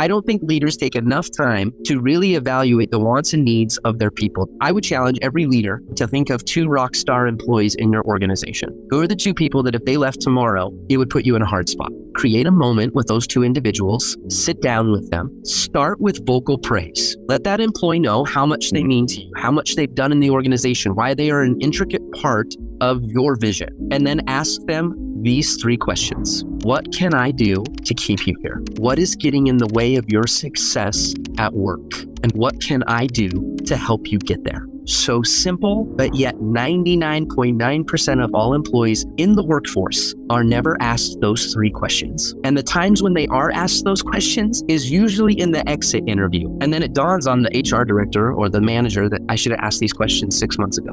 I don't think leaders take enough time to really evaluate the wants and needs of their people. I would challenge every leader to think of two rock star employees in your organization. Who are the two people that if they left tomorrow, it would put you in a hard spot? Create a moment with those two individuals, sit down with them, start with vocal praise. Let that employee know how much they mean to you, how much they've done in the organization, why they are an intricate part of your vision, and then ask them these three questions. What can I do to keep you here? What is getting in the way of your success at work? And what can I do to help you get there? So simple, but yet 99.9% of all employees in the workforce are never asked those three questions. And the times when they are asked those questions is usually in the exit interview. And then it dawns on the HR director or the manager that I should have asked these questions six months ago.